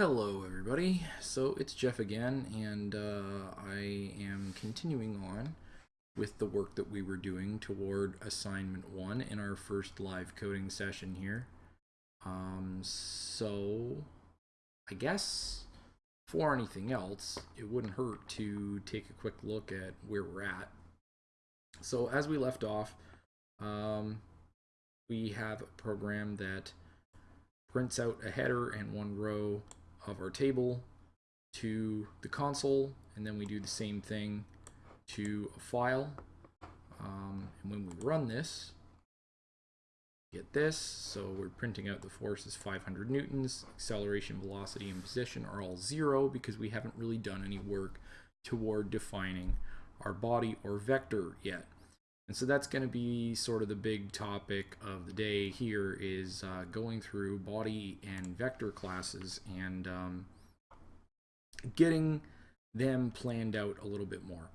Hello everybody, so it's Jeff again and uh, I am continuing on with the work that we were doing toward assignment 1 in our first live coding session here. Um, so I guess for anything else it wouldn't hurt to take a quick look at where we're at. So as we left off um, we have a program that prints out a header and one row of our table to the console and then we do the same thing to a file. Um, and when we run this get this. So we're printing out the force is 500 newtons. Acceleration velocity and position are all zero because we haven't really done any work toward defining our body or vector yet and so that's going to be sort of the big topic of the day here is uh, going through body and vector classes and um, getting them planned out a little bit more.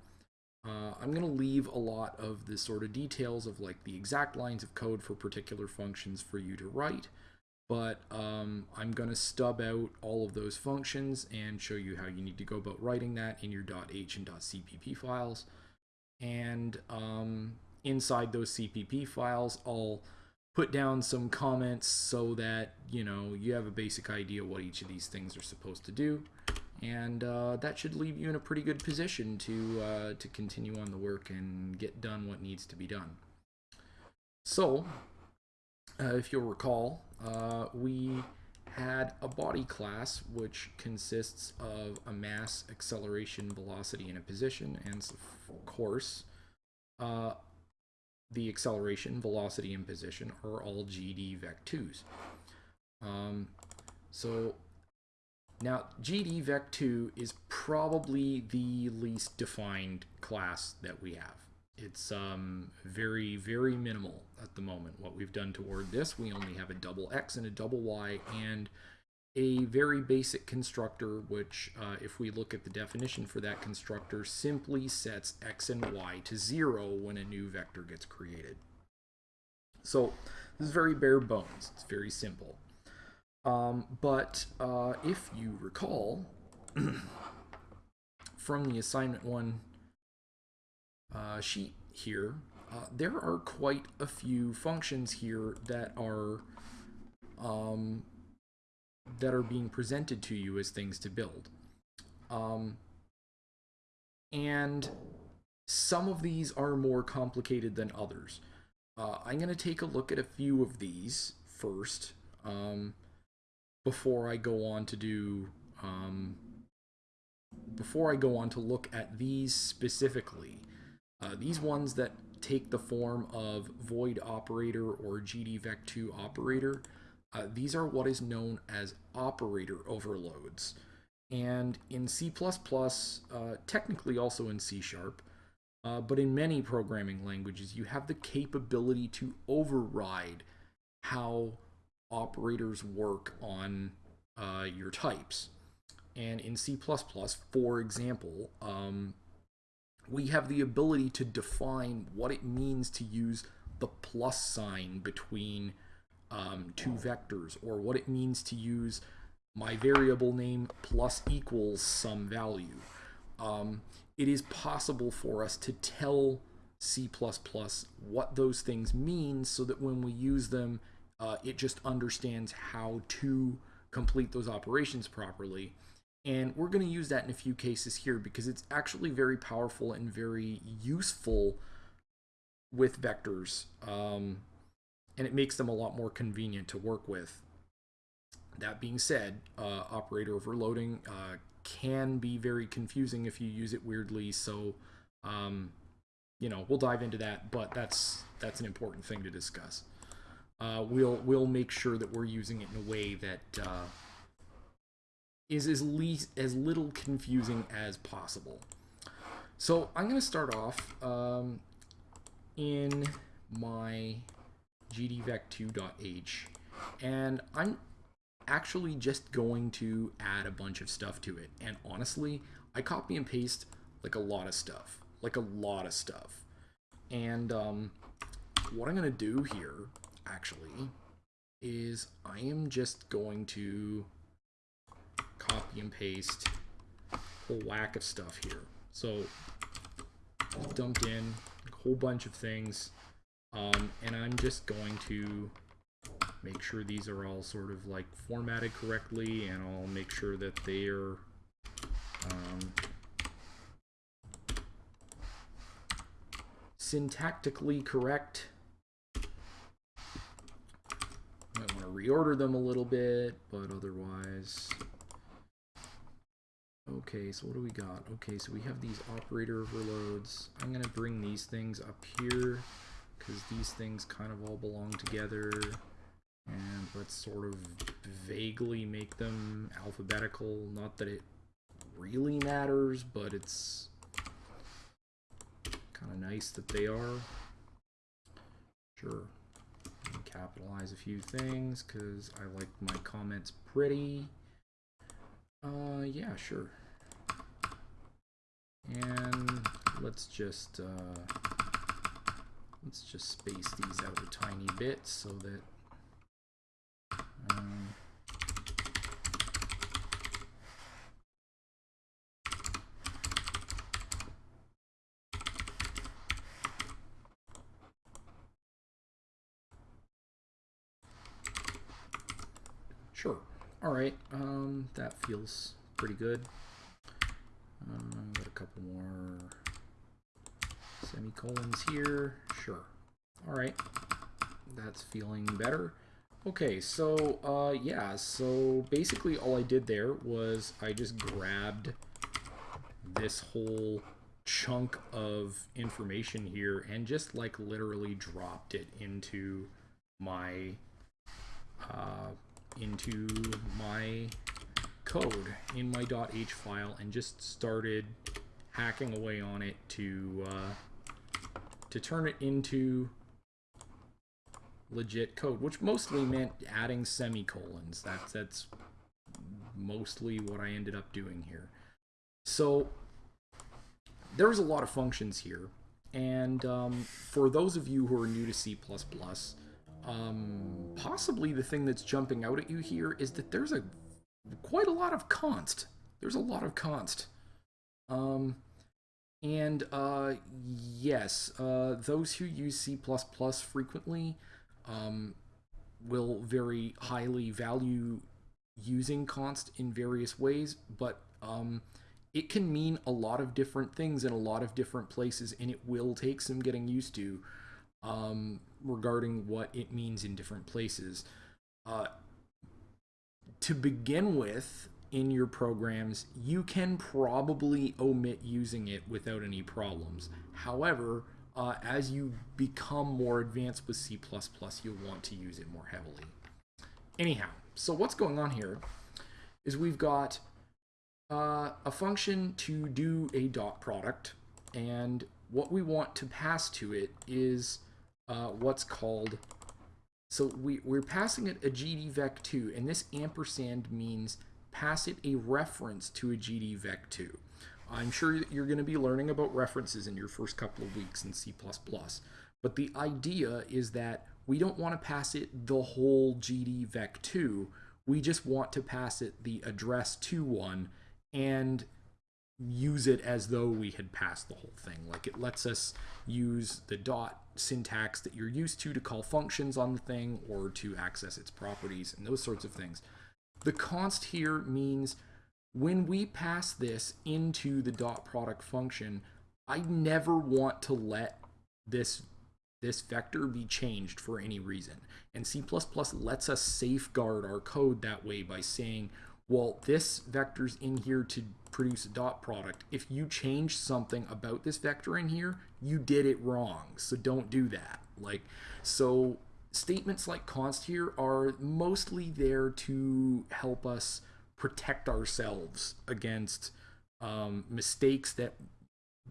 Uh, I'm going to leave a lot of the sort of details of like the exact lines of code for particular functions for you to write, but um, I'm going to stub out all of those functions and show you how you need to go about writing that in your .h and .cpp files. And um, inside those CPP files, I'll put down some comments so that, you know, you have a basic idea what each of these things are supposed to do. And uh, that should leave you in a pretty good position to, uh, to continue on the work and get done what needs to be done. So, uh, if you'll recall, uh, we had a body class which consists of a mass, acceleration, velocity, and a position, and of course, uh, the acceleration, velocity, and position are all GD vec2s. Um, so now GD vec2 is probably the least defined class that we have. It's um, very, very minimal at the moment. What we've done toward this, we only have a double X and a double Y and a very basic constructor, which uh, if we look at the definition for that constructor, simply sets x and y to zero when a new vector gets created. So this is very bare bones. It's very simple. Um, but uh, if you recall from the assignment one uh, sheet here, uh, there are quite a few functions here that are um, that are being presented to you as things to build. Um, and some of these are more complicated than others. Uh, I'm going to take a look at a few of these first um, before I go on to do um, before I go on to look at these specifically. Uh, these ones that take the form of void operator or GDVec2 operator uh, these are what is known as operator overloads. And in C++, uh, technically also in C Sharp, uh, but in many programming languages, you have the capability to override how operators work on uh, your types. And in C++, for example, um, we have the ability to define what it means to use the plus sign between um, two vectors or what it means to use my variable name plus equals some value. Um, it is possible for us to tell C++ what those things mean so that when we use them, uh, it just understands how to complete those operations properly. And we're going to use that in a few cases here because it's actually very powerful and very useful with vectors. Um, and it makes them a lot more convenient to work with. That being said, uh, operator overloading uh, can be very confusing if you use it weirdly. So, um, you know, we'll dive into that, but that's that's an important thing to discuss. Uh, we'll we'll make sure that we're using it in a way that uh, is as least as little confusing as possible. So I'm going to start off um, in my gdvec2.h and I'm actually just going to add a bunch of stuff to it and honestly I copy and paste like a lot of stuff like a lot of stuff and um, what I'm gonna do here actually is I am just going to copy and paste a whole whack of stuff here. So dumped in a whole bunch of things. Um, and I'm just going to make sure these are all sort of like formatted correctly and I'll make sure that they are um, syntactically correct. Might want to reorder them a little bit, but otherwise. Okay, so what do we got? Okay, so we have these operator overloads. I'm going to bring these things up here because these things kind of all belong together. And let's sort of vaguely make them alphabetical. Not that it really matters, but it's kind of nice that they are. Sure. Capitalize a few things because I like my comments pretty. Uh, yeah, sure. And let's just uh, let's just space these out a tiny bit so that um, Sure. All right. Um, that feels pretty good. Um, got a couple more semicolons here. Sure. All right. That's feeling better. Okay, so uh, yeah, so basically all I did there was I just grabbed this whole chunk of information here and just like literally dropped it into my uh, into my code in my .h file and just started hacking away on it to uh, to turn it into legit code, which mostly meant adding semicolons. That's that's mostly what I ended up doing here. So there's a lot of functions here, and um, for those of you who are new to C++, um, possibly the thing that's jumping out at you here is that there's a quite a lot of const. There's a lot of const. Um, and uh, yes, uh, those who use C++ frequently um, will very highly value using const in various ways, but um, it can mean a lot of different things in a lot of different places, and it will take some getting used to um, regarding what it means in different places. Uh, to begin with, in your programs, you can probably omit using it without any problems. However, uh, as you become more advanced with C++, you'll want to use it more heavily. Anyhow, so what's going on here is we've got uh, a function to do a dot product, and what we want to pass to it is uh, what's called, so we, we're passing it a GDVec2, and this ampersand means pass it a reference to a GDVec2. I'm sure you're going to be learning about references in your first couple of weeks in C++. But the idea is that we don't want to pass it the whole GDVec2. We just want to pass it the address to one and use it as though we had passed the whole thing. Like it lets us use the dot syntax that you're used to to call functions on the thing or to access its properties and those sorts of things. The const here means when we pass this into the dot product function, I never want to let this this vector be changed for any reason. And C++ lets us safeguard our code that way by saying, well, this vector's in here to produce a dot product. If you change something about this vector in here, you did it wrong. So don't do that. Like, so statements like const here are mostly there to help us protect ourselves against um, mistakes that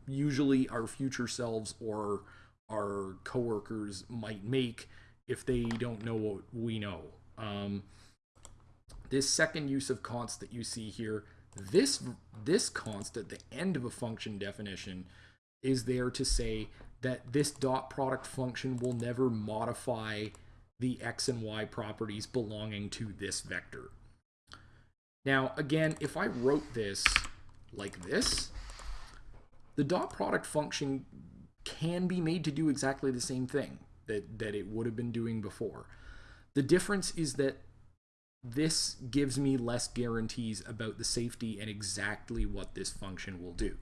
usually our future selves or our coworkers might make if they don't know what we know. Um, this second use of const that you see here, this this const at the end of a function definition is there to say that this dot product function will never modify the x and y properties belonging to this vector. Now, again, if I wrote this like this, the dot product function can be made to do exactly the same thing that, that it would have been doing before. The difference is that this gives me less guarantees about the safety and exactly what this function will do.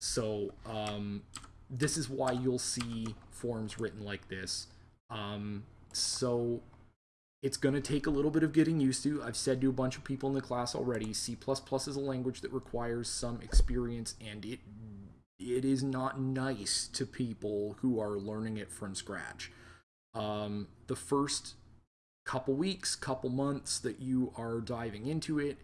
So um, this is why you'll see forms written like this. Um, so it's going to take a little bit of getting used to. I've said to a bunch of people in the class already, C++ is a language that requires some experience and it it is not nice to people who are learning it from scratch. Um, the first couple weeks, couple months that you are diving into it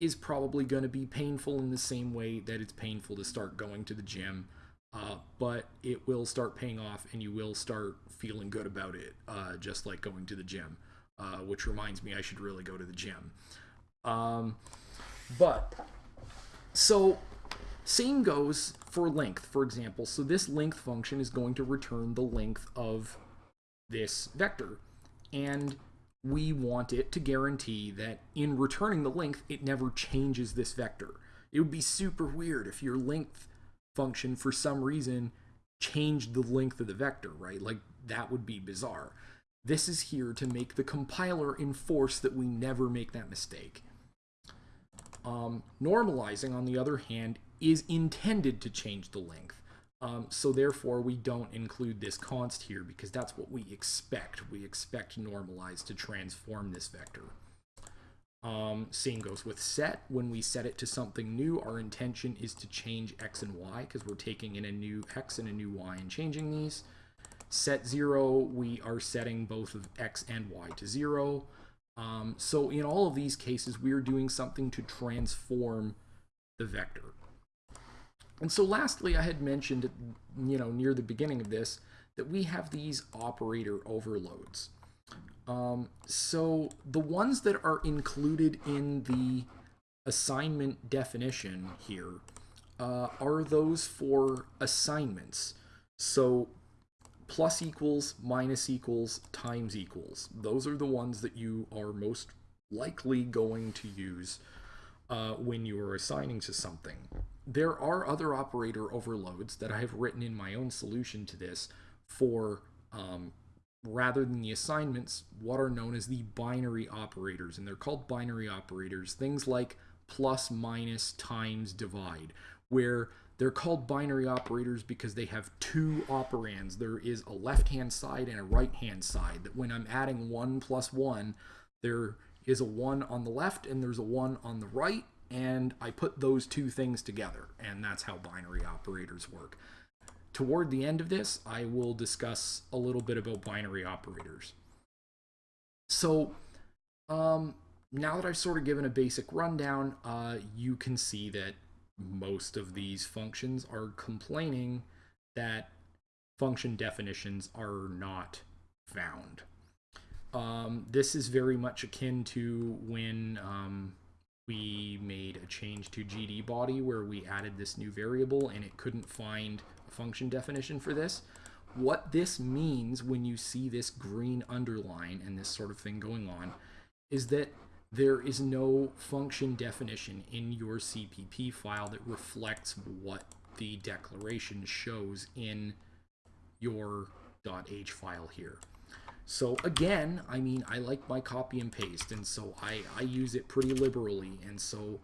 is probably going to be painful in the same way that it's painful to start going to the gym. Uh, but it will start paying off and you will start feeling good about it, uh, just like going to the gym, uh, which reminds me I should really go to the gym. Um, but, so, same goes for length, for example. So this length function is going to return the length of this vector. And we want it to guarantee that in returning the length, it never changes this vector. It would be super weird if your length function, for some reason, changed the length of the vector, right? Like, that would be bizarre. This is here to make the compiler enforce that we never make that mistake. Um, normalizing, on the other hand, is intended to change the length. Um, so therefore, we don't include this const here because that's what we expect. We expect normalize to transform this vector. Um, same goes with set. When we set it to something new, our intention is to change x and y because we're taking in a new x and a new y and changing these. Set 0, we are setting both of x and y to 0. Um, so in all of these cases, we're doing something to transform the vector. And so lastly, I had mentioned, you know, near the beginning of this, that we have these operator overloads. Um, so the ones that are included in the assignment definition here uh, are those for assignments. So plus equals, minus equals, times equals. Those are the ones that you are most likely going to use uh, when you are assigning to something there are other operator overloads that I have written in my own solution to this for um, rather than the assignments, what are known as the binary operators. And they're called binary operators, things like plus, minus, times, divide, where they're called binary operators because they have two operands. There is a left-hand side and a right-hand side. That when I'm adding 1 plus 1, there is a 1 on the left and there's a 1 on the right, and I put those two things together, and that's how binary operators work. Toward the end of this, I will discuss a little bit about binary operators. So, um, now that I've sort of given a basic rundown, uh, you can see that most of these functions are complaining that function definitions are not found. Um, this is very much akin to when um, we made a change to GD body where we added this new variable and it couldn't find function definition for this. What this means when you see this green underline and this sort of thing going on is that there is no function definition in your CPP file that reflects what the declaration shows in your .h file here. So again, I mean, I like my copy and paste, and so I, I use it pretty liberally. And so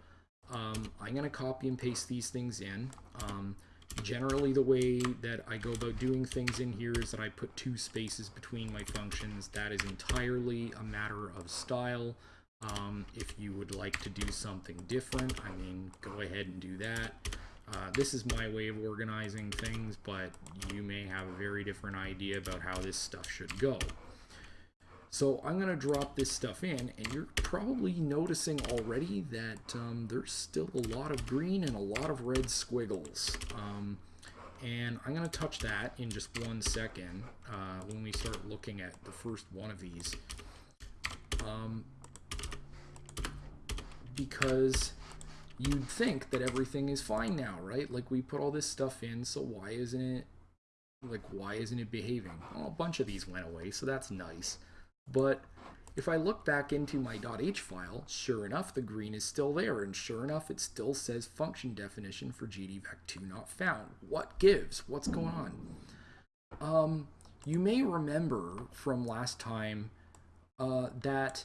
um, I'm going to copy and paste these things in. Um, generally, the way that I go about doing things in here is that I put two spaces between my functions. That is entirely a matter of style. Um, if you would like to do something different, I mean, go ahead and do that. Uh, this is my way of organizing things, but you may have a very different idea about how this stuff should go. So I'm going to drop this stuff in, and you're probably noticing already that um, there's still a lot of green and a lot of red squiggles. Um, and I'm going to touch that in just one second uh, when we start looking at the first one of these. Um, because you'd think that everything is fine now, right? Like we put all this stuff in, so why isn't it, like why isn't it behaving? Well, a bunch of these went away, so that's nice. But if I look back into my .h file, sure enough, the green is still there, and sure enough, it still says function definition for GDVec2 not found. What gives? What's going on? Um, you may remember from last time uh, that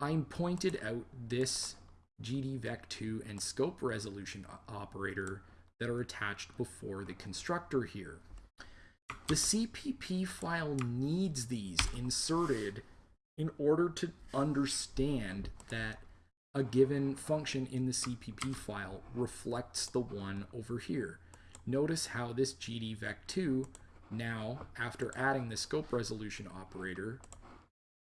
I pointed out this GDVec2 and scope resolution operator that are attached before the constructor here. The CPP file needs these inserted in order to understand that a given function in the CPP file reflects the one over here. Notice how this GDVec2 now, after adding the scope resolution operator,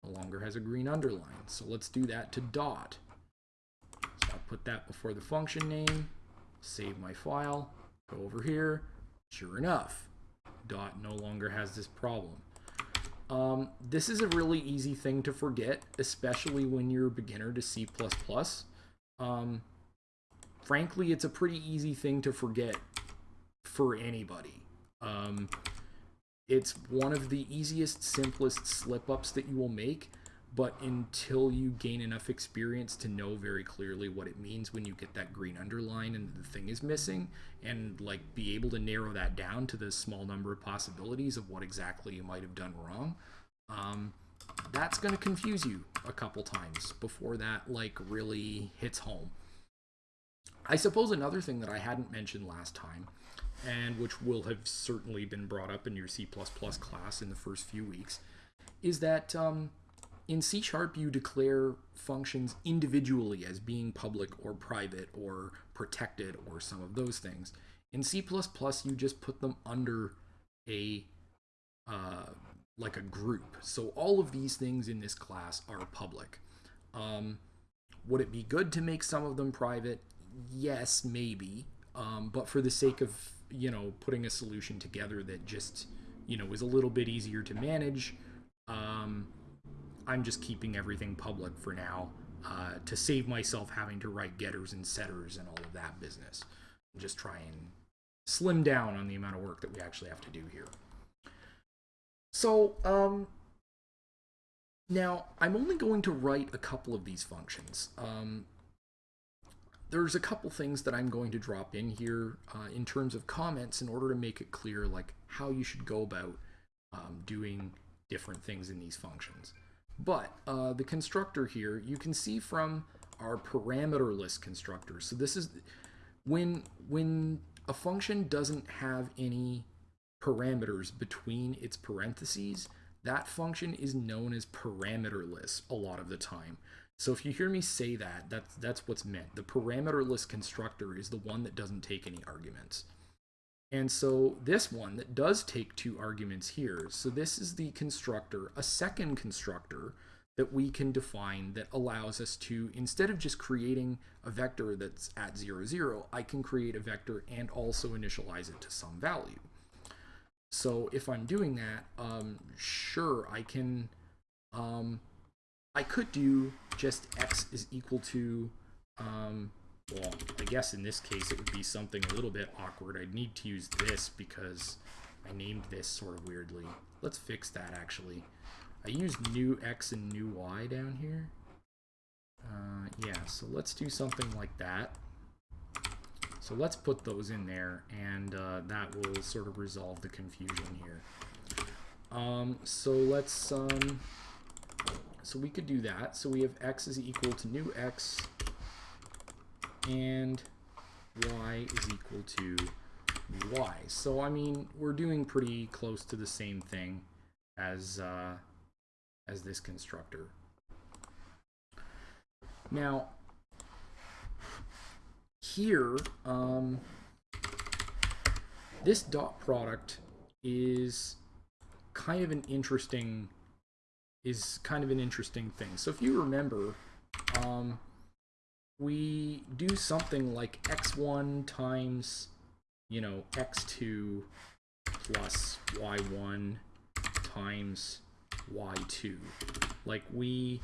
no longer has a green underline. So let's do that to dot. So I'll put that before the function name, save my file, go over here. Sure enough, dot no longer has this problem. Um, this is a really easy thing to forget, especially when you're a beginner to C++. Um, frankly, it's a pretty easy thing to forget for anybody. Um, it's one of the easiest, simplest slip-ups that you will make, but until you gain enough experience to know very clearly what it means when you get that green underline and the thing is missing and like be able to narrow that down to the small number of possibilities of what exactly you might have done wrong um, that's going to confuse you a couple times before that like really hits home. I suppose another thing that i hadn't mentioned last time and which will have certainly been brought up in your c++ class in the first few weeks is that um, in C Sharp, you declare functions individually as being public or private or protected or some of those things. In C++, you just put them under a uh, like a group. So all of these things in this class are public. Um, would it be good to make some of them private? Yes, maybe. Um, but for the sake of you know putting a solution together that just you know is a little bit easier to manage. Um, I'm just keeping everything public for now uh, to save myself having to write getters and setters and all of that business. Just try and slim down on the amount of work that we actually have to do here. So, um, now I'm only going to write a couple of these functions. Um, there's a couple things that I'm going to drop in here uh, in terms of comments in order to make it clear like how you should go about um, doing different things in these functions. But uh, the constructor here, you can see from our parameterless constructor. So this is when when a function doesn't have any parameters between its parentheses, that function is known as parameterless a lot of the time. So if you hear me say that, that's, that's what's meant. The parameterless constructor is the one that doesn't take any arguments. And so this one that does take two arguments here, so this is the constructor, a second constructor that we can define that allows us to, instead of just creating a vector that's at 0, 0, I can create a vector and also initialize it to some value. So if I'm doing that, um, sure, I can, um, I could do just x is equal to um, well, I guess in this case it would be something a little bit awkward. I'd need to use this because I named this sort of weirdly. Let's fix that actually. I used new x and new y down here. Uh, yeah, so let's do something like that. So let's put those in there, and uh, that will sort of resolve the confusion here. Um, so let's, um, so we could do that. So we have x is equal to new x and y is equal to y. So, I mean, we're doing pretty close to the same thing as, uh, as this constructor. Now, here, um, this dot product is kind of an interesting is kind of an interesting thing. So if you remember, um, we do something like x1 times, you know, x2 plus y1 times y2. Like we,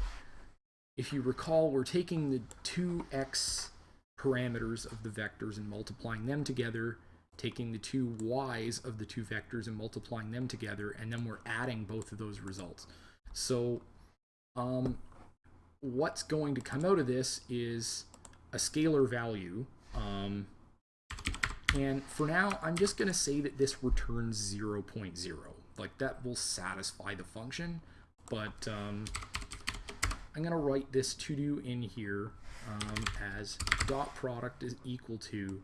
if you recall, we're taking the two x parameters of the vectors and multiplying them together, taking the two y's of the two vectors and multiplying them together, and then we're adding both of those results. So um, what's going to come out of this is a scalar value. Um, and for now, I'm just going to say that this returns 0, 0.0. Like that will satisfy the function, but um, I'm going to write this to do in here um, as dot product is equal to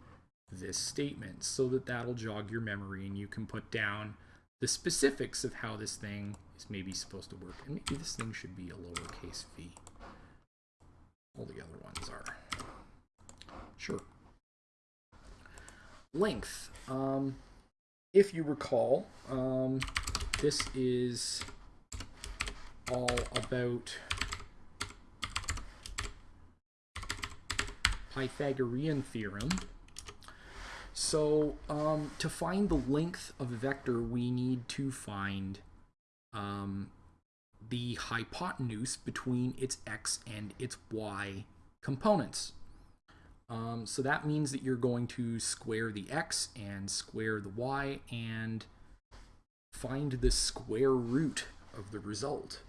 this statement so that that'll jog your memory and you can put down the specifics of how this thing is maybe supposed to work. And maybe this thing should be a lowercase v. All the other ones are. Sure. Length. Um, if you recall, um, this is all about Pythagorean theorem. So um, to find the length of a vector, we need to find um, the hypotenuse between its x and its y components. Um, so that means that you're going to square the x and square the y and find the square root of the result.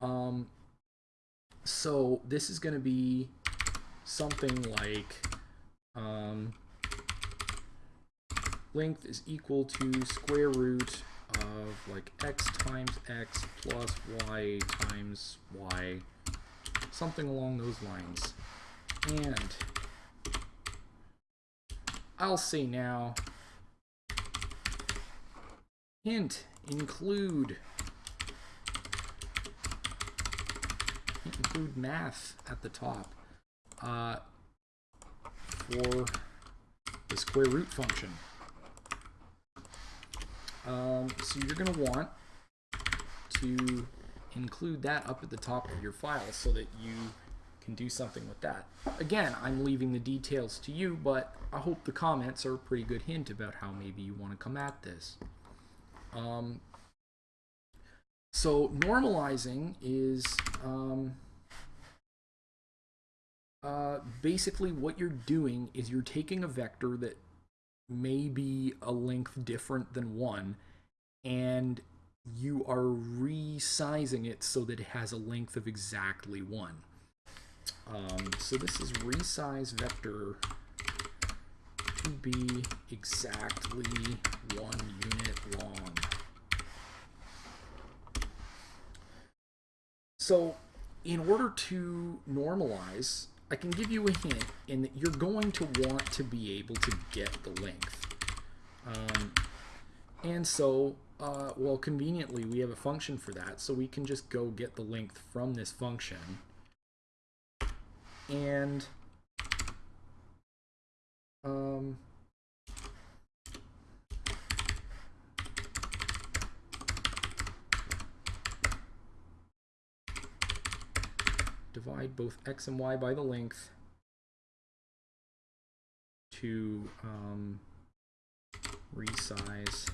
Um, so this is going to be something like um, length is equal to square root of like x times x plus y times y, something along those lines. And I'll say now, hint, include, include math at the top uh, for the square root function. Um, so you're going to want to include that up at the top of your file so that you can do something with that. Again, I'm leaving the details to you, but I hope the comments are a pretty good hint about how maybe you want to come at this. Um, so normalizing is um, uh, basically what you're doing is you're taking a vector that may be a length different than 1 and you are resizing it so that it has a length of exactly 1. Um, so this is resize vector to be exactly one unit long. So in order to normalize, I can give you a hint in that you're going to want to be able to get the length. Um, and so, uh, well, conveniently, we have a function for that, so we can just go get the length from this function. And um, divide both x and y by the length to um, resize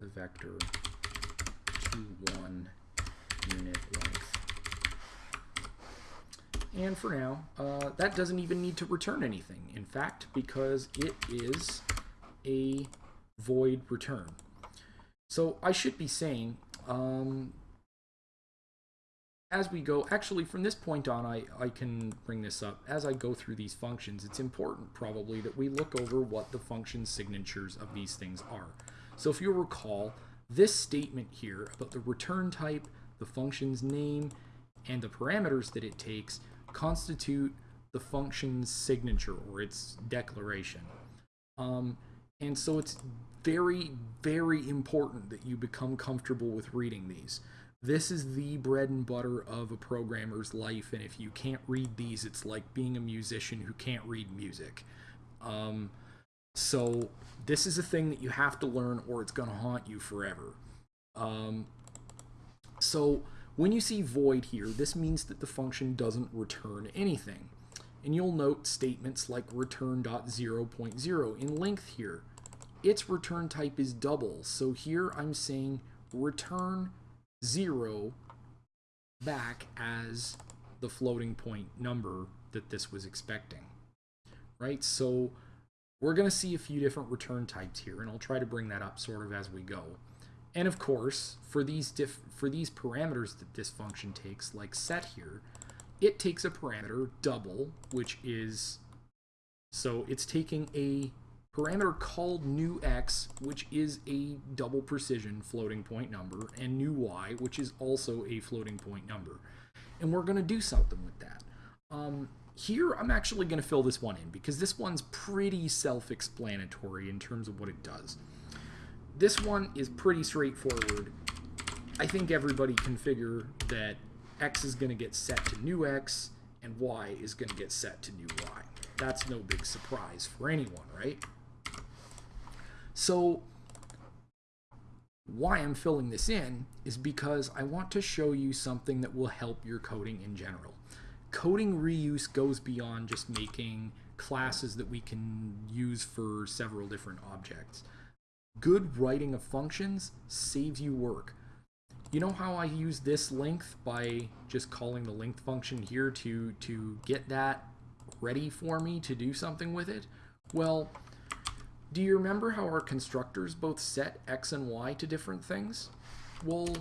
the vector to one unit length. And for now, uh, that doesn't even need to return anything, in fact, because it is a void return. So I should be saying um, as we go, actually from this point on, I, I can bring this up. As I go through these functions, it's important probably that we look over what the function signatures of these things are. So if you recall, this statement here about the return type, the function's name, and the parameters that it takes constitute the function's signature or its declaration. Um, and so it's very, very important that you become comfortable with reading these. This is the bread and butter of a programmer's life, and if you can't read these, it's like being a musician who can't read music. Um, so this is a thing that you have to learn, or it's going to haunt you forever. Um, so when you see void here, this means that the function doesn't return anything. And you'll note statements like return.0.0 in length here. Its return type is double, so here I'm saying return 0 back as the floating point number that this was expecting. Right, so we're going to see a few different return types here, and I'll try to bring that up sort of as we go. And of course, for these for these parameters that this function takes, like set here, it takes a parameter double, which is so it's taking a parameter called new x, which is a double precision floating point number, and new y, which is also a floating point number. And we're going to do something with that. Um, here, I'm actually going to fill this one in because this one's pretty self-explanatory in terms of what it does. This one is pretty straightforward. I think everybody can figure that x is going to get set to new x and y is going to get set to new y. That's no big surprise for anyone, right? So why I'm filling this in is because I want to show you something that will help your coding in general. Coding reuse goes beyond just making classes that we can use for several different objects. Good writing of functions saves you work. You know how I use this length by just calling the length function here to, to get that ready for me to do something with it? Well, do you remember how our constructors both set x and y to different things? Well,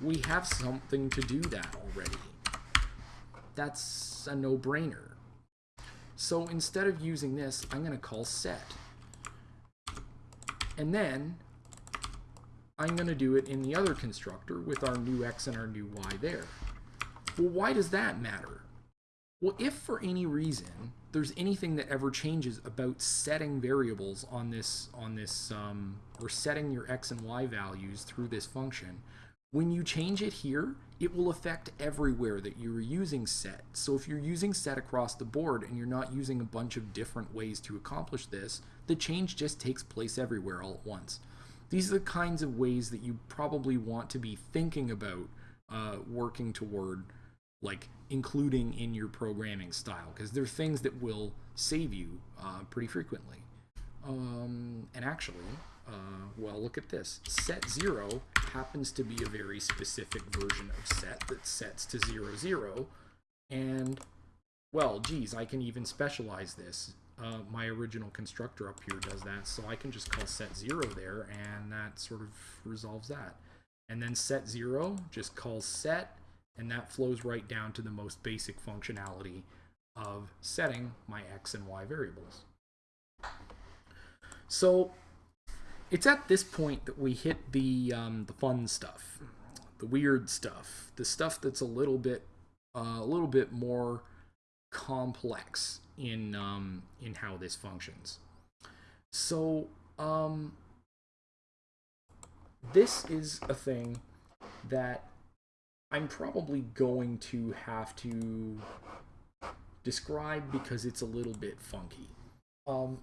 we have something to do that already. That's a no-brainer. So instead of using this, I'm going to call set. And then I'm going to do it in the other constructor with our new x and our new y there. Well, why does that matter? Well, if for any reason there's anything that ever changes about setting variables on this, on this, um, or setting your x and y values through this function, when you change it here, it will affect everywhere that you're using set. So if you're using set across the board and you're not using a bunch of different ways to accomplish this, the change just takes place everywhere all at once. These are the kinds of ways that you probably want to be thinking about uh, working toward like including in your programming style because there are things that will save you uh, pretty frequently. Um, and actually, uh, well, look at this. Set 0 happens to be a very specific version of set that sets to 0, 0. And, well, geez, I can even specialize this. Uh, my original constructor up here does that, so I can just call set 0 there, and that sort of resolves that. And then set 0 just calls set, and that flows right down to the most basic functionality of setting my x and y variables. So it's at this point that we hit the um, the fun stuff, the weird stuff, the stuff that's a little bit uh, a little bit more complex in um, in how this functions. So um, this is a thing that I'm probably going to have to describe because it's a little bit funky. Um,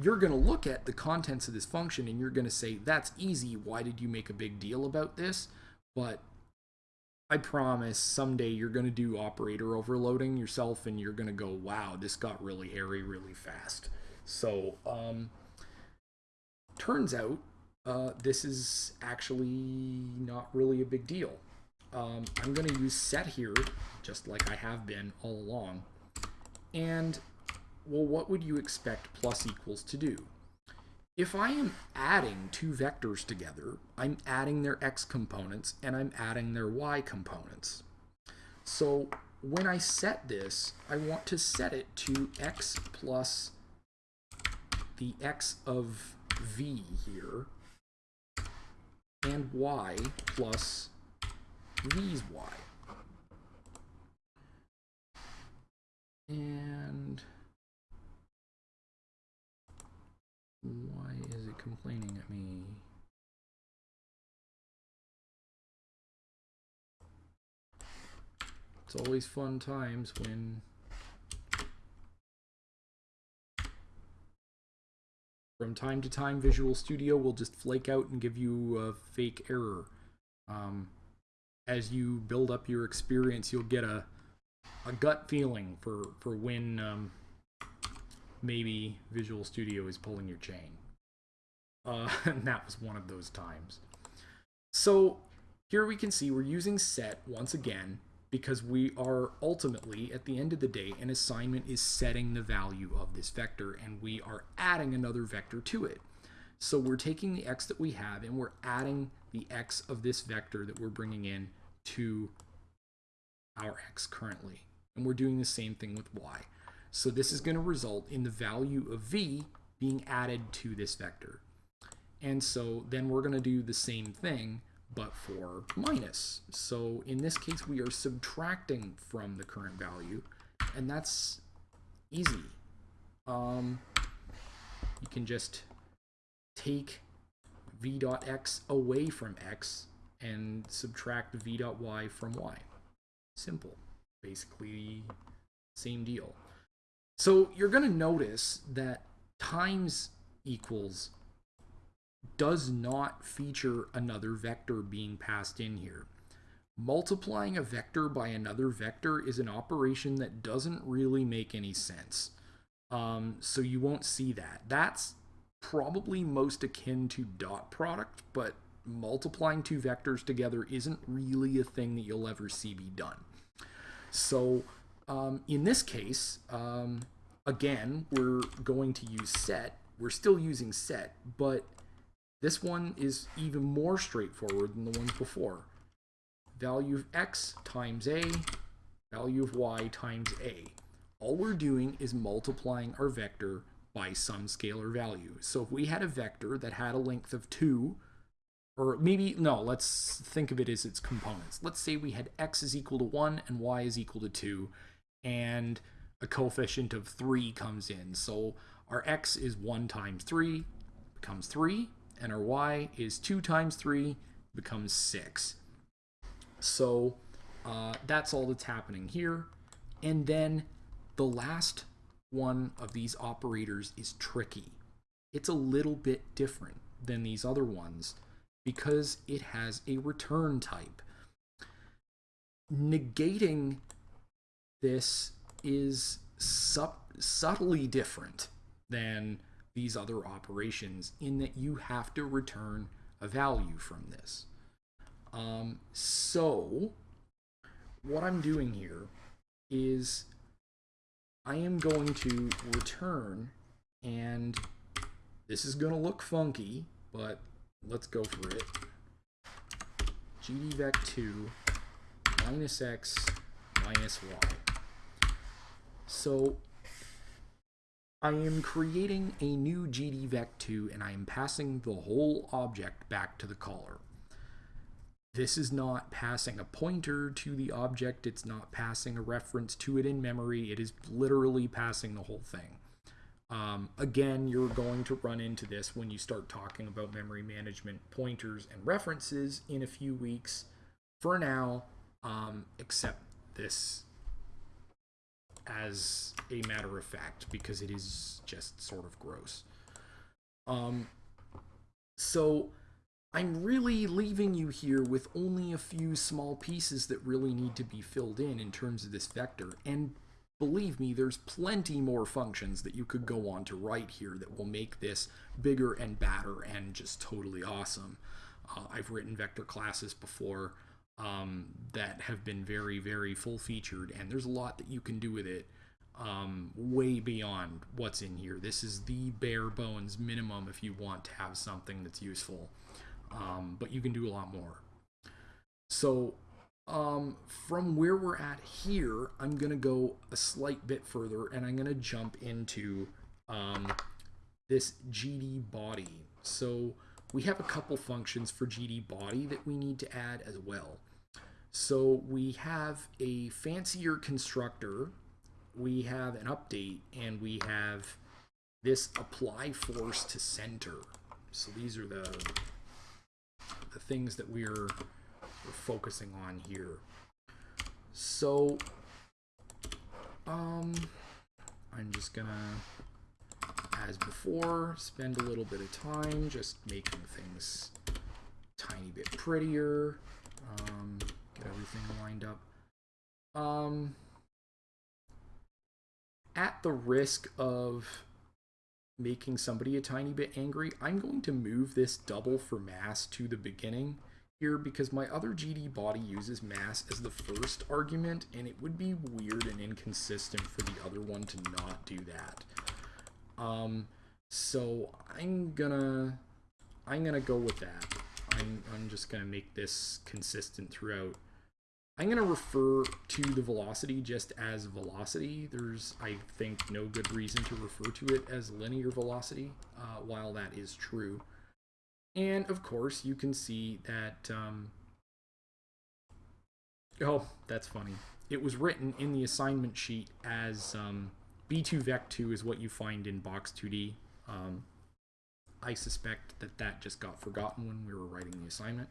you're going to look at the contents of this function and you're going to say, that's easy. Why did you make a big deal about this? But I promise someday you're going to do operator overloading yourself and you're going to go, wow, this got really hairy really fast. So, um, turns out uh, this is actually not really a big deal um, I'm going to use set here, just like I have been all along. And, well, what would you expect plus equals to do? If I am adding two vectors together, I'm adding their x components and I'm adding their y components. So when I set this, I want to set it to x plus the x of v here and y plus these y. And why is it complaining at me? It's always fun times when from time to time Visual Studio will just flake out and give you a fake error. Um, as you build up your experience, you'll get a a gut feeling for for when um, maybe Visual Studio is pulling your chain. Uh, and that was one of those times. So here we can see we're using set once again because we are ultimately, at the end of the day, an assignment is setting the value of this vector and we are adding another vector to it. So we're taking the x that we have and we're adding the x of this vector that we're bringing in to our x currently. And we're doing the same thing with y. So this is going to result in the value of v being added to this vector. And so then we're going to do the same thing, but for minus. So in this case, we are subtracting from the current value, and that's easy. Um, you can just take v dot x away from x and subtract v dot y from y. Simple. Basically, same deal. So you're going to notice that times equals does not feature another vector being passed in here. Multiplying a vector by another vector is an operation that doesn't really make any sense. Um, so you won't see that. That's probably most akin to dot product, but multiplying two vectors together isn't really a thing that you'll ever see be done. So um, in this case, um, again, we're going to use set. We're still using set, but this one is even more straightforward than the ones before. Value of x times a, value of y times a. All we're doing is multiplying our vector by some scalar value. So if we had a vector that had a length of 2, or maybe, no, let's think of it as its components. Let's say we had x is equal to 1 and y is equal to 2, and a coefficient of 3 comes in. So our x is 1 times 3, becomes 3, and our y is 2 times 3, becomes 6. So uh, that's all that's happening here. And then the last one of these operators is tricky. It's a little bit different than these other ones because it has a return type. Negating this is subtly different than these other operations in that you have to return a value from this. Um, so what I'm doing here is I am going to return and this is going to look funky, but let's go for it. gdvec2 minus x minus y. So I am creating a new gdvec2 and I am passing the whole object back to the caller. This is not passing a pointer to the object, it's not passing a reference to it in memory, it is literally passing the whole thing. Um, again, you're going to run into this when you start talking about memory management pointers and references in a few weeks. For now, um, accept this as a matter of fact because it is just sort of gross. Um, so I'm really leaving you here with only a few small pieces that really need to be filled in in terms of this vector. And believe me, there's plenty more functions that you could go on to write here that will make this bigger and badder and just totally awesome. Uh, I've written vector classes before um, that have been very, very full featured, and there's a lot that you can do with it um, way beyond what's in here. This is the bare bones minimum if you want to have something that's useful, um, but you can do a lot more. So um, from where we're at here, I'm going to go a slight bit further and I'm going to jump into um, this GD body. So we have a couple functions for GD body that we need to add as well. So we have a fancier constructor, we have an update, and we have this apply force to center. So these are the the things that we're, we're focusing on here. So um I'm just gonna as before spend a little bit of time just making things tiny bit prettier. Um, get everything lined up. Um, at the risk of making somebody a tiny bit angry, I'm going to move this double for mass to the beginning here because my other GD body uses mass as the first argument and it would be weird and inconsistent for the other one to not do that. Um, so I'm gonna I'm to go with that. I'm, I'm just to make this consistent throughout. I'm going to refer to the velocity just as velocity. There's, I think, no good reason to refer to it as linear velocity, uh, while that is true. And of course, you can see that, um, oh, that's funny. It was written in the assignment sheet as um, B2Vec2 is what you find in Box 2D. Um, I suspect that that just got forgotten when we were writing the assignment.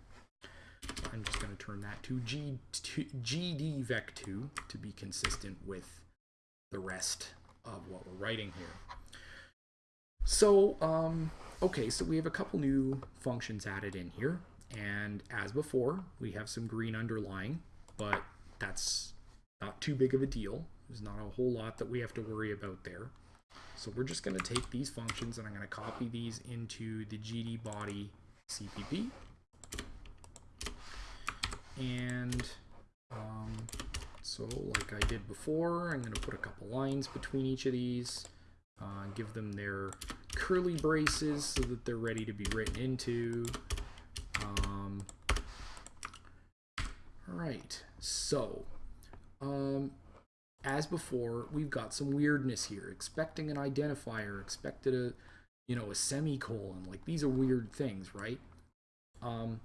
I'm just going to turn that to G GDVec2 to be consistent with the rest of what we're writing here. So, um, okay, so we have a couple new functions added in here. And as before, we have some green underlying, but that's not too big of a deal. There's not a whole lot that we have to worry about there. So we're just going to take these functions and I'm going to copy these into the GD body CPP. And um, so like I did before, I'm going to put a couple lines between each of these, uh, give them their curly braces so that they're ready to be written into. Um, all right, so um, as before, we've got some weirdness here. Expecting an identifier, expected a, you know, a semicolon. Like these are weird things, right? Um,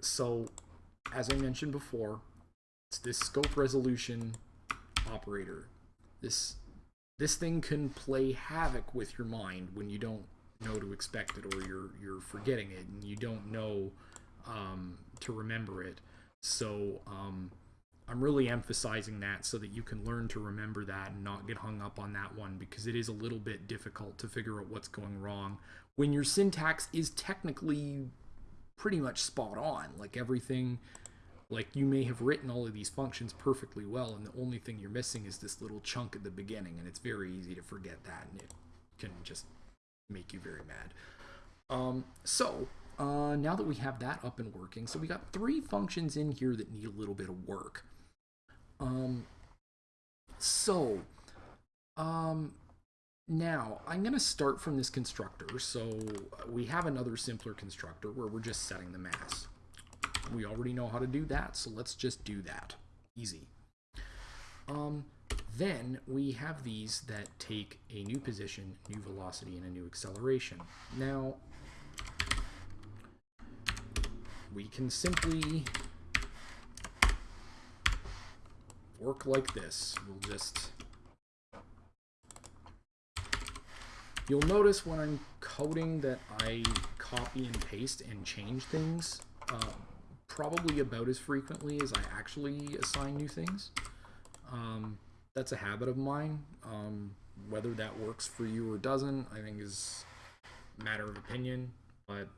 so, as I mentioned before, it's this scope resolution operator. This this thing can play havoc with your mind when you don't know to expect it or you're you're forgetting it and you don't know um, to remember it. So um, I'm really emphasizing that so that you can learn to remember that and not get hung up on that one because it is a little bit difficult to figure out what's going wrong when your syntax is technically pretty much spot on. Like everything, like you may have written all of these functions perfectly well, and the only thing you're missing is this little chunk at the beginning, and it's very easy to forget that, and it can just make you very mad. Um, so, uh, now that we have that up and working, so we got three functions in here that need a little bit of work. Um, so, um, now I'm going to start from this constructor. So we have another simpler constructor where we're just setting the mass. We already know how to do that, so let's just do that. Easy. Um, then we have these that take a new position, new velocity, and a new acceleration. Now, we can simply work like this. We'll just... You'll notice when I'm coding that I copy and paste and change things uh, probably about as frequently as I actually assign new things. Um, that's a habit of mine. Um, whether that works for you or doesn't, I think is matter of opinion, but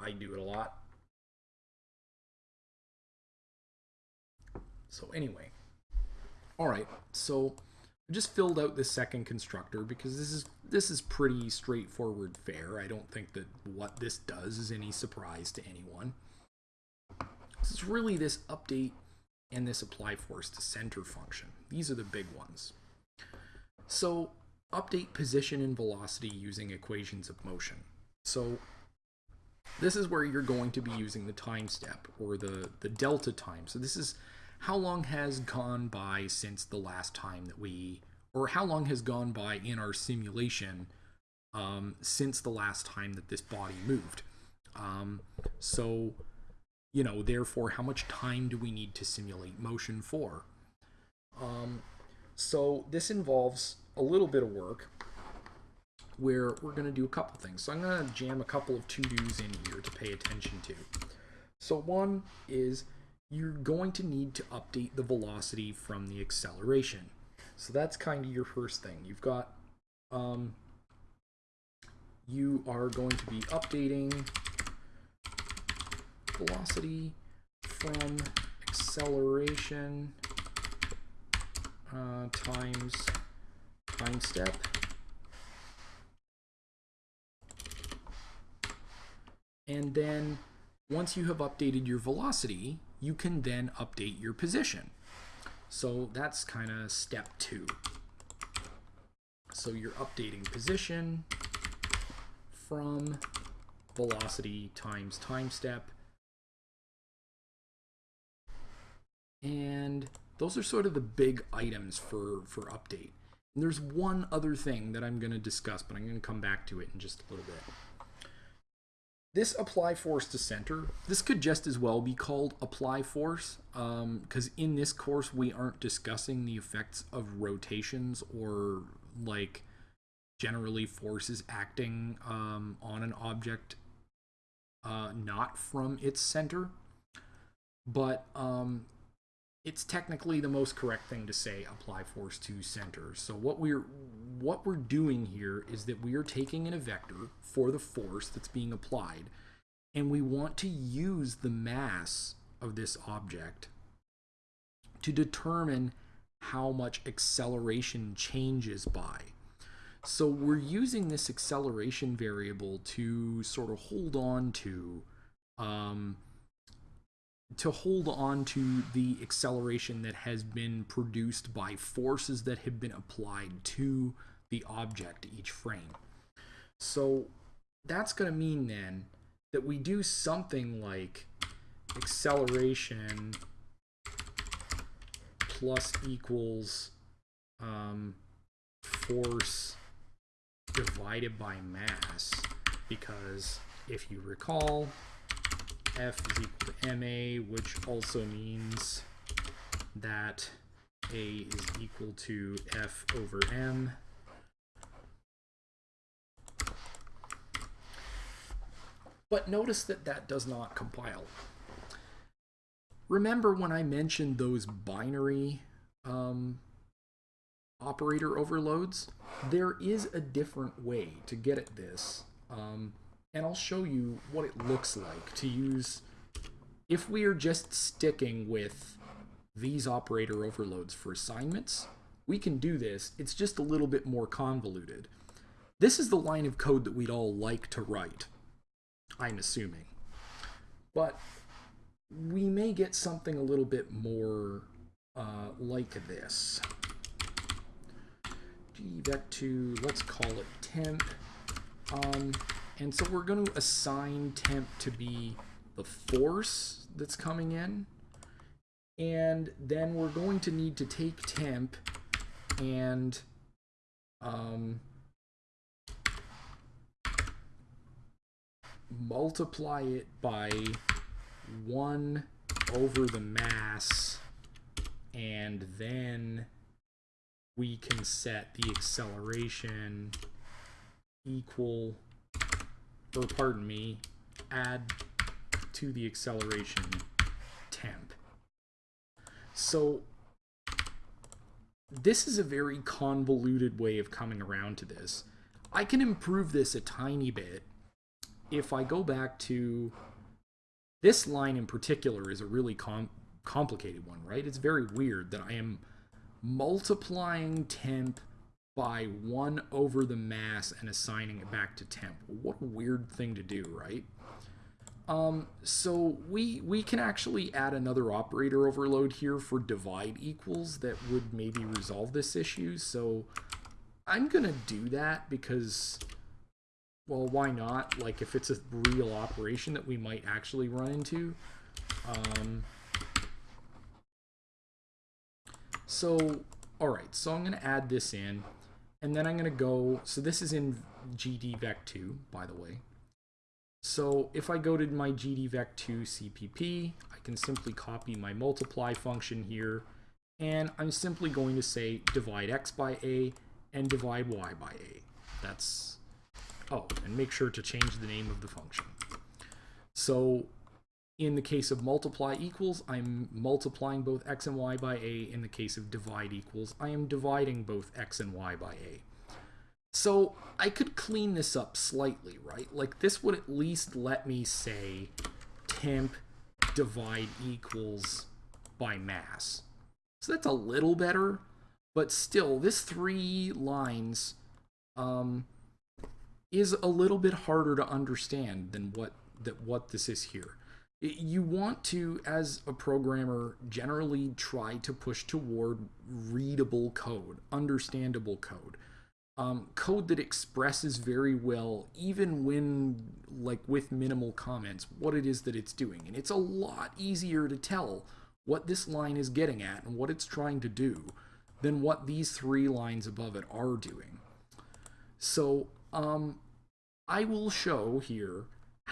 I do it a lot. So anyway, all right, so I just filled out this second constructor because this is this is pretty straightforward fare. I don't think that what this does is any surprise to anyone. It's really this update and this apply force to center function. These are the big ones. So update position and velocity using equations of motion. So this is where you're going to be using the time step or the, the delta time. So this is how long has gone by since the last time that we, or how long has gone by in our simulation um, since the last time that this body moved. Um, so, you know, therefore, how much time do we need to simulate motion for? Um, so this involves a little bit of work where we're going to do a couple things. So I'm going to jam a couple of to-dos in here to pay attention to. So one is you're going to need to update the velocity from the acceleration. So that's kind of your first thing. You've got, um, you are going to be updating velocity from acceleration uh, times time step. And then once you have updated your velocity, you can then update your position. So that's kind of step two. So you're updating position from velocity times time step. And those are sort of the big items for, for update. And there's one other thing that I'm going to discuss, but I'm going to come back to it in just a little bit. This apply force to center, this could just as well be called apply force, because um, in this course we aren't discussing the effects of rotations or like generally forces acting um, on an object uh, not from its center. But um, it's technically the most correct thing to say apply force to center. So what we're what we're doing here is that we are taking in a vector for the force that's being applied and we want to use the mass of this object to determine how much acceleration changes by. So we're using this acceleration variable to sort of hold on to um, to hold on to the acceleration that has been produced by forces that have been applied to the object each frame. So that's going to mean then that we do something like acceleration plus equals um, force divided by mass because if you recall F is equal to MA, which also means that A is equal to F over M. But notice that that does not compile. Remember when I mentioned those binary um, operator overloads? There is a different way to get at this. Um, and I'll show you what it looks like to use if we are just sticking with these operator overloads for assignments, we can do this. It's just a little bit more convoluted. This is the line of code that we'd all like to write, I'm assuming. But we may get something a little bit more uh, like this. gvec2, let's call it temp. Um, and so we're going to assign temp to be the force that's coming in. And then we're going to need to take temp and um, multiply it by 1 over the mass and then we can set the acceleration equal or pardon me, add to the acceleration temp. So this is a very convoluted way of coming around to this. I can improve this a tiny bit if I go back to this line in particular is a really com complicated one, right? It's very weird that I am multiplying temp by 1 over the mass and assigning it back to temp. What a weird thing to do, right? Um, so we, we can actually add another operator overload here for divide equals that would maybe resolve this issue. So I'm going to do that because, well, why not? Like if it's a real operation that we might actually run into. Um, so, all right, so I'm going to add this in. And then I'm going to go, so this is in GDVec2, by the way. So if I go to my GDVec2 CPP, I can simply copy my multiply function here, and I'm simply going to say divide x by a and divide y by a. That's, oh, and make sure to change the name of the function. So in the case of multiply equals, I'm multiplying both x and y by a. In the case of divide equals, I am dividing both x and y by a. So I could clean this up slightly, right? Like this would at least let me say temp divide equals by mass. So that's a little better, but still this three lines um, is a little bit harder to understand than what that what this is here you want to, as a programmer, generally try to push toward readable code, understandable code. um, code that expresses very well, even when like with minimal comments, what it is that it's doing. And it's a lot easier to tell what this line is getting at and what it's trying to do than what these three lines above it are doing. So um, I will show here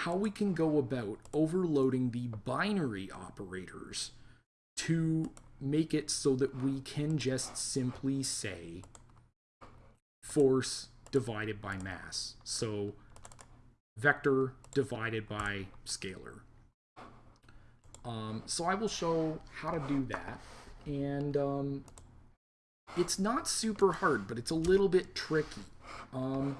how we can go about overloading the binary operators to make it so that we can just simply say force divided by mass. So vector divided by scalar. Um, so I will show how to do that. And um, it's not super hard, but it's a little bit tricky. Um,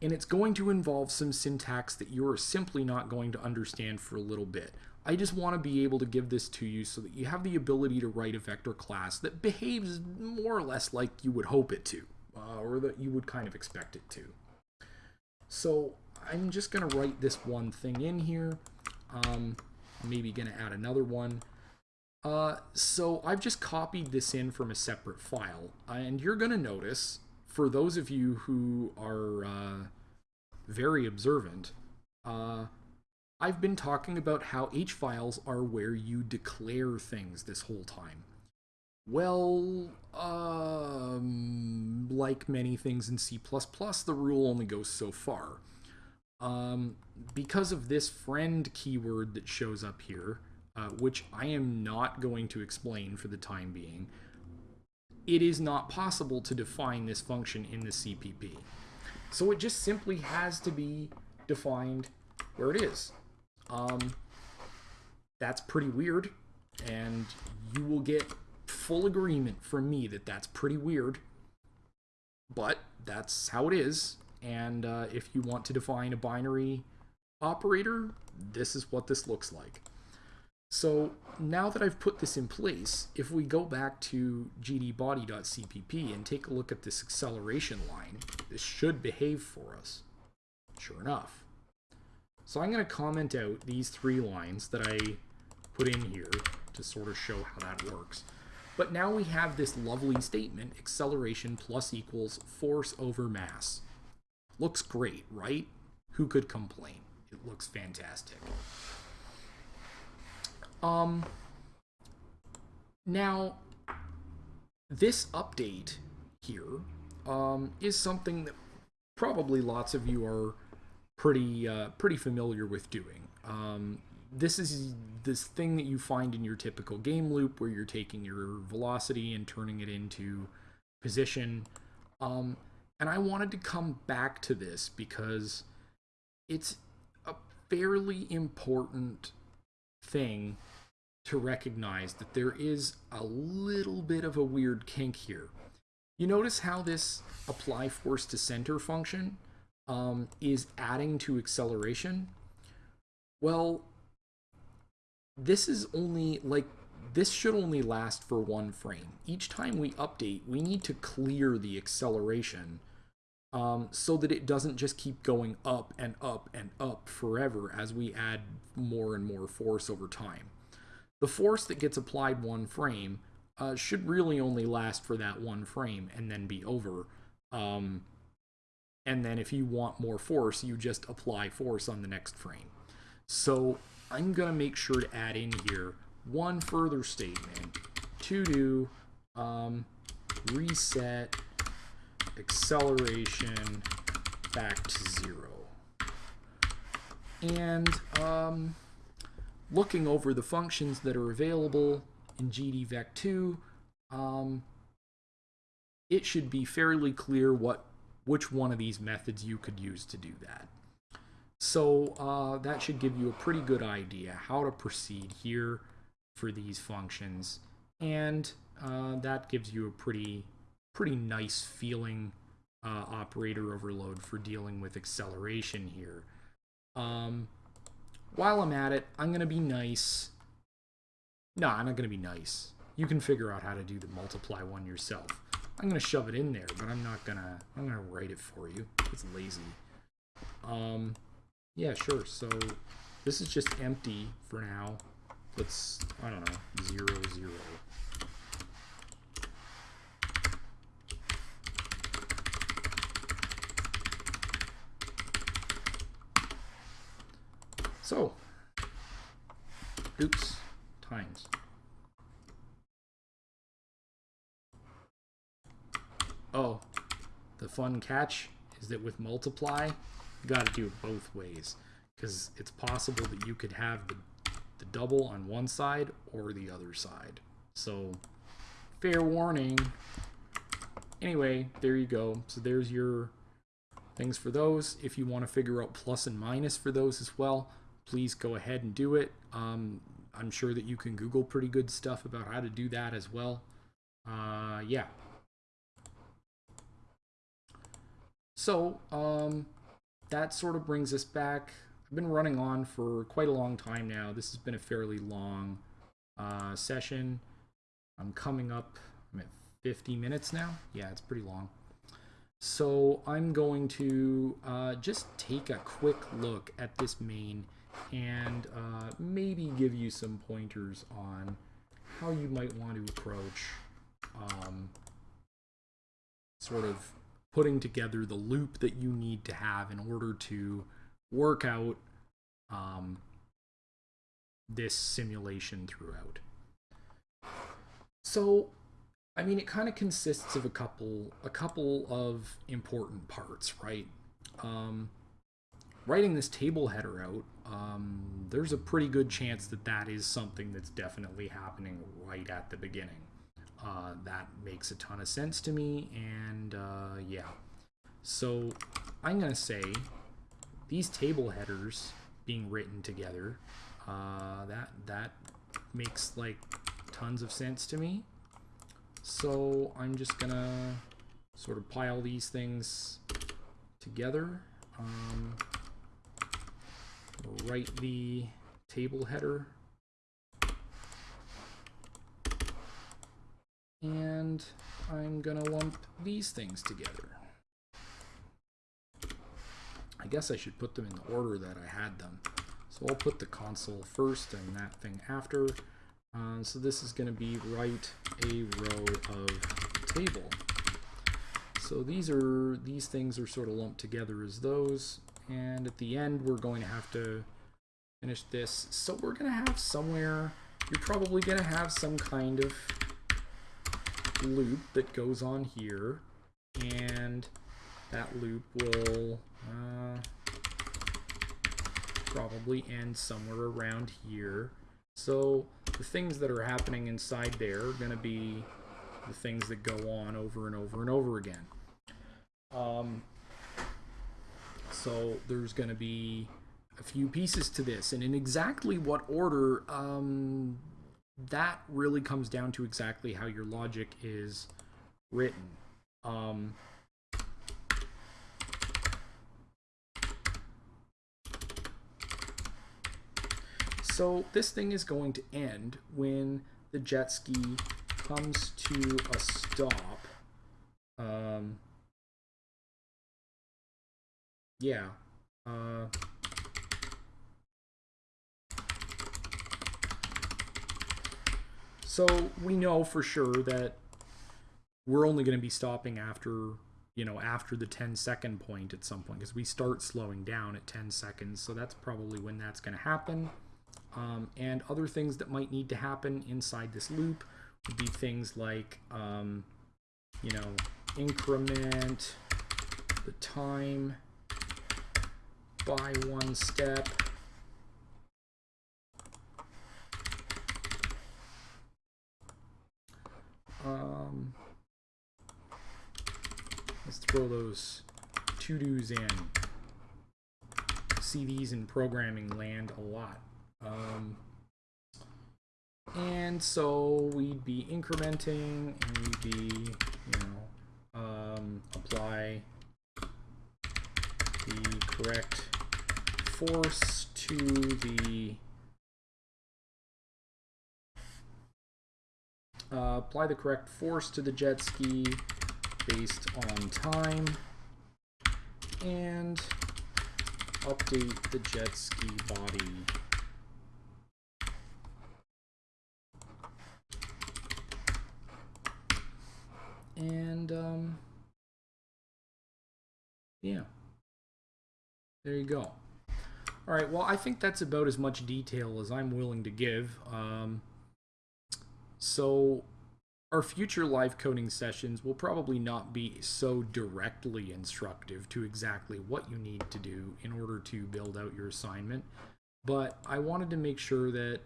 and it's going to involve some syntax that you're simply not going to understand for a little bit. I just want to be able to give this to you so that you have the ability to write a vector class that behaves more or less like you would hope it to, uh, or that you would kind of expect it to. So I'm just going to write this one thing in here. Um, maybe going to add another one. Uh, so I've just copied this in from a separate file, and you're going to notice for those of you who are uh, very observant, uh, I've been talking about how H files are where you declare things this whole time. Well, um, like many things in C++, the rule only goes so far. Um, because of this friend keyword that shows up here, uh, which I am not going to explain for the time being, it is not possible to define this function in the CPP. So it just simply has to be defined where it is. Um, that's pretty weird, and you will get full agreement from me that that's pretty weird, but that's how it is. And uh, if you want to define a binary operator, this is what this looks like. So now that I've put this in place, if we go back to gdbody.cpp and take a look at this acceleration line, this should behave for us. Sure enough. So I'm going to comment out these three lines that I put in here to sort of show how that works. But now we have this lovely statement, acceleration plus equals force over mass. Looks great, right? Who could complain? It looks fantastic. Um, now, this update here um, is something that probably lots of you are pretty uh, pretty familiar with doing. Um, this is this thing that you find in your typical game loop where you're taking your velocity and turning it into position. Um, and I wanted to come back to this because it's a fairly important thing to recognize that there is a little bit of a weird kink here. You notice how this apply force to center function um, is adding to acceleration? Well, this is only like this should only last for one frame. Each time we update, we need to clear the acceleration um, so that it doesn't just keep going up and up and up forever as we add more and more force over time. The force that gets applied one frame uh, should really only last for that one frame and then be over. Um, and then if you want more force, you just apply force on the next frame. So I'm going to make sure to add in here one further statement to do um, reset acceleration back to zero. And um, looking over the functions that are available in GDVec2, um, it should be fairly clear what which one of these methods you could use to do that. So uh, that should give you a pretty good idea how to proceed here for these functions. And uh, that gives you a pretty pretty nice feeling uh, operator overload for dealing with acceleration here. Um, while I'm at it, I'm going to be nice. No, I'm not going to be nice. You can figure out how to do the multiply one yourself. I'm going to shove it in there, but I'm not going to, I'm going to write it for you. It's lazy. Um, yeah, sure. So this is just empty for now. Let's, I don't know, zero, zero. So, oops, times. Oh, the fun catch is that with multiply, you got to do it both ways because it's possible that you could have the, the double on one side or the other side. So, fair warning. Anyway, there you go. So there's your things for those. If you want to figure out plus and minus for those as well, please go ahead and do it. Um, I'm sure that you can Google pretty good stuff about how to do that as well. Uh, yeah. So, um, that sort of brings us back. I've been running on for quite a long time now. This has been a fairly long uh, session. I'm coming up, I'm at 50 minutes now. Yeah, it's pretty long. So I'm going to uh, just take a quick look at this main and uh, maybe give you some pointers on how you might want to approach um, sort of putting together the loop that you need to have in order to work out um, this simulation throughout. So, I mean, it kind of consists of a couple, a couple of important parts, right? Um, writing this table header out, um, there's a pretty good chance that that is something that's definitely happening right at the beginning. Uh, that makes a ton of sense to me, and uh, yeah. So I'm going to say these table headers being written together, uh, that, that makes like tons of sense to me. So I'm just going to sort of pile these things together. Um, write the table header and I'm gonna lump these things together. I guess I should put them in the order that I had them. So I'll put the console first and that thing after. Uh, so this is going to be write a row of table. So these are these things are sort of lumped together as those, and at the end we're going to have to finish this. So we're going to have somewhere, you're probably going to have some kind of loop that goes on here, and that loop will uh, probably end somewhere around here. So the things that are happening inside there are going to be the things that go on over and over and over again. Um, so there's going to be a few pieces to this, and in exactly what order, um, that really comes down to exactly how your logic is written. Um, so this thing is going to end when the jet ski comes to a stop. Um, yeah. Uh, so we know for sure that we're only going to be stopping after, you know, after the 10 second point at some point because we start slowing down at 10 seconds. So that's probably when that's going to happen. Um, and other things that might need to happen inside this loop would be things like, um, you know, increment the time by one step. Um, let's throw those to-dos in. See these in programming land a lot. Um, and so we'd be incrementing and we'd be, you know, um, apply the correct force to the uh, apply the correct force to the jet ski based on time and update the jet ski body. And um, yeah. There you go All right. Well, I think that's about as much detail as I'm willing to give. Um, so, our future live coding sessions will probably not be so directly instructive to exactly what you need to do in order to build out your assignment. But I wanted to make sure that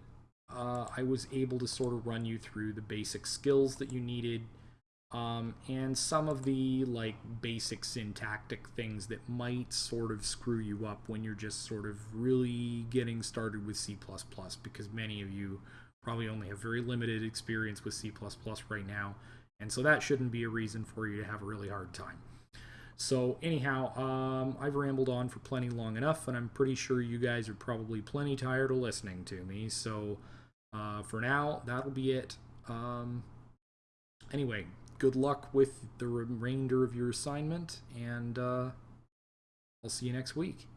uh, I was able to sort of run you through the basic skills that you needed um, and some of the like basic syntactic things that might sort of screw you up when you're just sort of really getting started with C++ because many of you probably only have very limited experience with C++ right now and so that shouldn't be a reason for you to have a really hard time. So anyhow, um, I've rambled on for plenty long enough and I'm pretty sure you guys are probably plenty tired of listening to me so uh, for now that'll be it. Um, anyway, good luck with the remainder of your assignment, and uh, I'll see you next week.